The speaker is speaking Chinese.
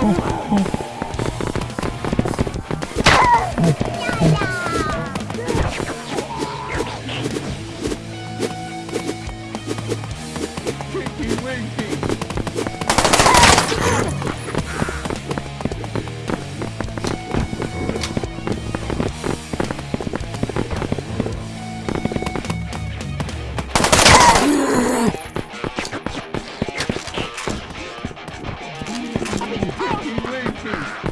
够了 team.